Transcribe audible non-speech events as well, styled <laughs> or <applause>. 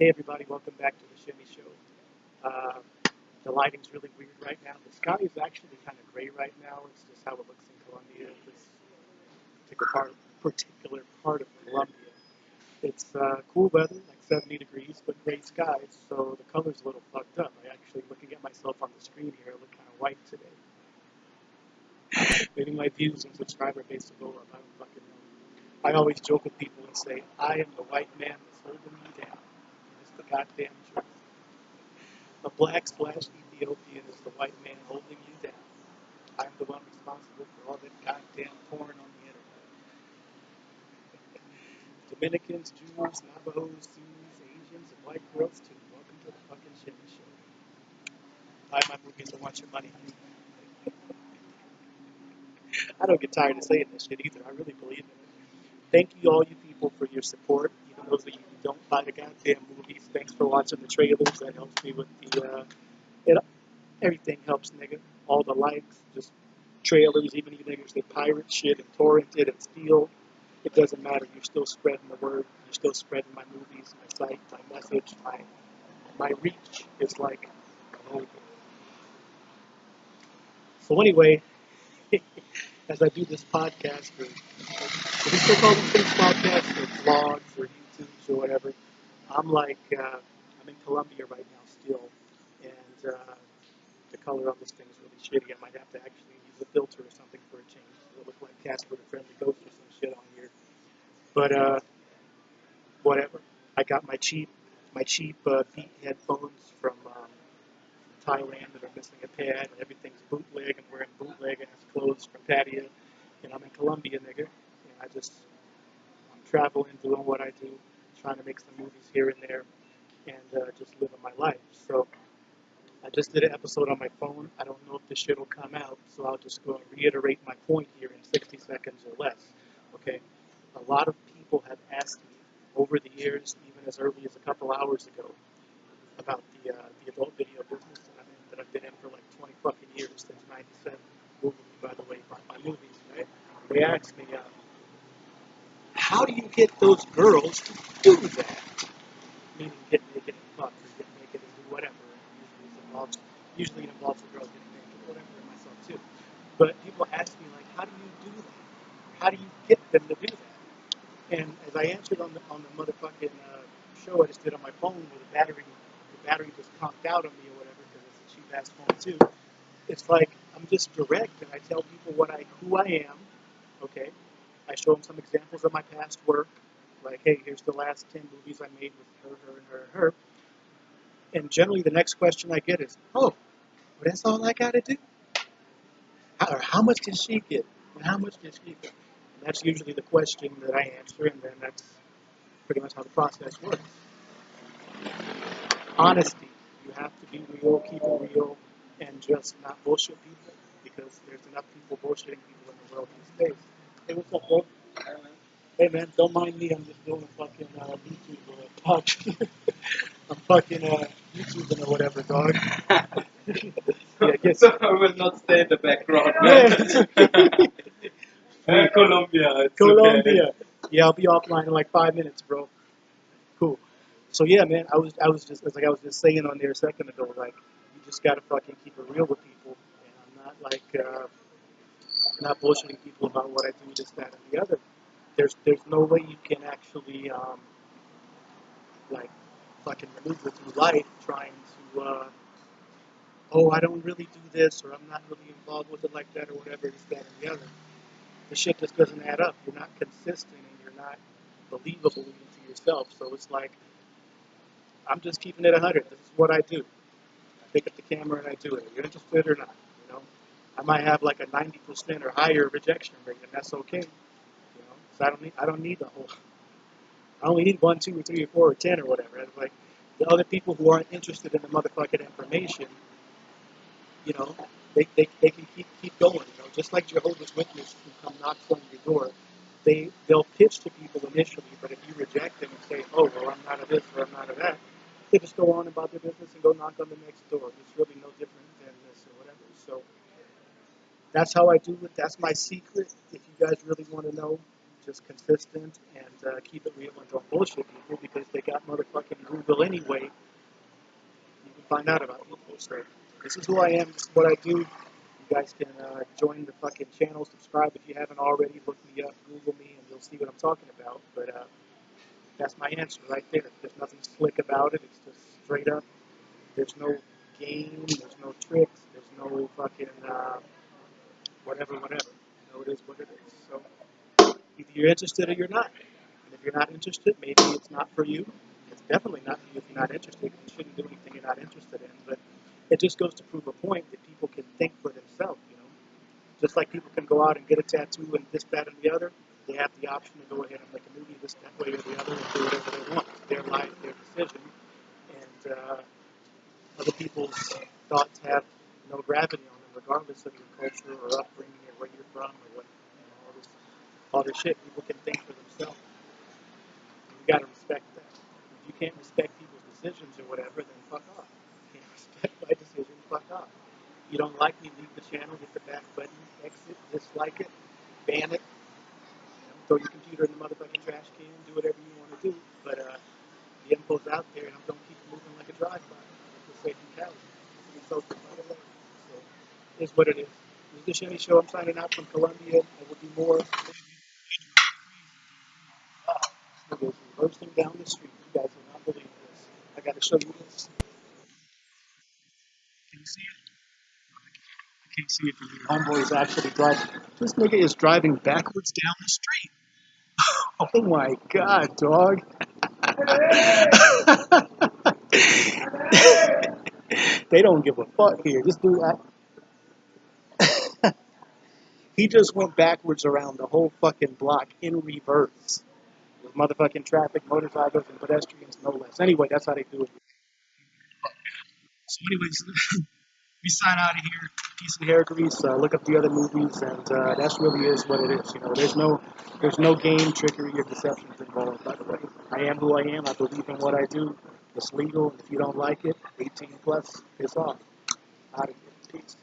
Hey everybody, welcome back to the Shimmy Show. Uh, the lighting's really weird right now. The sky is actually kind of gray right now. It's just how it looks in Colombia. This particular part, of Colombia. It's uh, cool weather, like 70 degrees, but gray skies, so the color's a little fucked up. I actually, looking at myself on the screen here, I look kind of white today. Maybe my views and subscriber base will go up. I don't fucking know. I always joke with people and say, I am the white man that's holding me down. The goddamn truth. A black splash Ethiopian is the white man holding you down. I'm the one responsible for all that goddamn porn on the internet. <laughs> Dominicans, Jews, Navajos, Sioux, Asians, and white girls too. Welcome to the fucking shit Show. Buy my movies and watch your money. <laughs> I don't get tired of saying this shit either. I really believe it. Thank you, all you people, for your support. Even those of you who don't buy the goddamn movies, thanks for watching the trailers. That helps me with the, uh, it, everything helps, nigga. All the likes, just trailers, even you niggas that pirate shit and torrent it and steal. It doesn't matter. You're still spreading the word. You're still spreading my movies, my site, my message, my my reach is like global. So anyway, <laughs> as I do this podcast, or do we still call them things podcasts or vlogs or YouTubes or whatever, I'm like, uh, I'm in Colombia right now still, and uh, the color on this thing is really shitty. I might have to actually use a filter or something for a change. It'll look like Casper the Friendly Ghost or some shit on here. But uh, whatever. I got my cheap, my cheap uh, Beat headphones from um, Thailand that are missing a pad, and everything's bootleg and wearing bootleg ass clothes from Pattaya. And I'm in Colombia, nigga. And I just, I'm traveling, doing what I do, trying to make some movies here and there, and uh, just living my life. So I just did an episode on my phone. I don't know if this shit will come out, so I'll just go and reiterate my point here in 60 seconds or less. Okay? A lot of people have asked me over the years, even as early as a couple hours ago, about the uh, the adult video business that, I'm in, that I've been in for like 20 fucking years since '97. Google me, by the way, my, my movies. Right? They asked me, uh, how do you get those girls to do that? Meaning get naked and fuck, or get naked and do whatever. Usually it involves usually it involves the girl getting naked, whatever, and myself too. But people ask me like, how do you do that? How do you get them to do that? And as I answered on the on the motherfucking uh, show I just did on my phone with the battery, the battery just conked out on me or whatever because it's a cheap ass phone too. It's like I'm just direct and I tell people what I who I am. Okay, I show them some examples of my past work. Like, hey, here's the last ten movies I made with her, her, and her, and her. And generally, the next question I get is, oh, well, that's all I got to do. How, or how much did she get? And how much did she get? And that's usually the question that I answer, and then that's pretty much how the process works. Honesty. You have to be real, keep it real, and just not bullshit people because there's enough people bullshitting people in the world these days. Hey, what's up, bro? Hey, man, don't mind me. I'm just doing a fucking uh, YouTube uh, podcast. <laughs> I'm fucking uh, YouTubing or whatever, dog. <laughs> yeah, guess. <laughs> So I will not stay in the background. Uh, Colombia. Colombia. Yeah, I'll be offline in like five minutes, bro. Cool. So yeah, man, I was I was just it's like I was just saying on there a second ago, like you just gotta fucking keep it real with people, and I'm not like uh, not bullshitting people about what I do, this, that, and the other. There's there's no way you can actually um, like fucking maneuver through life trying to uh, oh I don't really do this or I'm not really involved with it like that or whatever, this, that, and the other. The shit just doesn't add up. You're not consistent and you're not believable even to yourself. So it's like I'm just keeping it 100. This is what I do. I pick up the camera and I do it. Are you interested or not? I might have like a 90% or higher rejection rate, and that's okay. You know, so I don't need I don't need the whole. I only need one, two, or three, or four, or ten, or whatever. It's like the other people who aren't interested in the motherfucking information, you know, they, they, they can keep keep going. You know, just like Jehovah's Witnesses who come knocks on your door, they they'll pitch to people initially, but if you reject them and say, oh well, I'm not of this or I'm not of that, they just go on about their business and go knock on the next door. It's really no different than this or whatever. So that's how I do it. That's my secret. If you guys really want to know, just consistent and uh, keep it real and don't bullshit people because they got motherfucking Google anyway. You can find out about people. So this is who I am. This is what I do. You guys can uh, join the fucking channel, subscribe if you haven't already. Look me up, Google me, and you'll see what I'm talking about. But uh, that's my answer right there. There's nothing slick about it. It's just straight up. There's no game. There's no tricks. There's no fucking uh, whatever, whatever. You know, it is what it is. So either you're interested or you're not. And if you're not interested, maybe it's not for you. It's definitely not for you if you're not interested. You shouldn't do anything you're not interested in. But it just goes to prove a point that people can think for themselves. You know, just like people can go out and get a tattoo and this, that, and the other. They have the option to go ahead and make a movie this, that way or the other and do whatever they want. Their life, their decision. And uh, other people's thoughts have no gravity on regardless of your culture or upbringing or where you're from or what, you know, all this, all this shit. People can think for themselves. You got to respect that. If you can't respect people's decisions or whatever, then fuck off. You can't <laughs> respect my decision, fuck off. You don't like me, leave the channel, hit the back button, exit, dislike it, ban it, you know, throw your computer in the motherfucking trash can, do whatever you want to do. But uh, the info's out there, and I'm going to keep moving like a drive-by. Like they say in Cali. It's so So it's what it is. This is the Shimmy Show. I'm signing out from Colombia. There will be more. Wow, this nigga reversing down the street. You guys will not believe this. I got to show you this. Can you see it? I can't see it from here. Homeboy is actually driving. This nigga is driving backwards down the street. <laughs> Oh my god, dog. <laughs> they don't give a fuck here. This dude, I, he just went backwards around the whole fucking block in reverse. With motherfucking traffic, motorcycles, and pedestrians, no less. Anyway, that's how they do it. So, anyways, <laughs> we sign out of here. Peace and hair grease. Uh, look up the other movies, and uh, that's really is what it is. You know, there's no, there's no game, trickery, or deceptions involved. By the way, I am who I am. I believe in what I do. It's legal. If you don't like it, 18 plus, piss off. Out of here. Peace.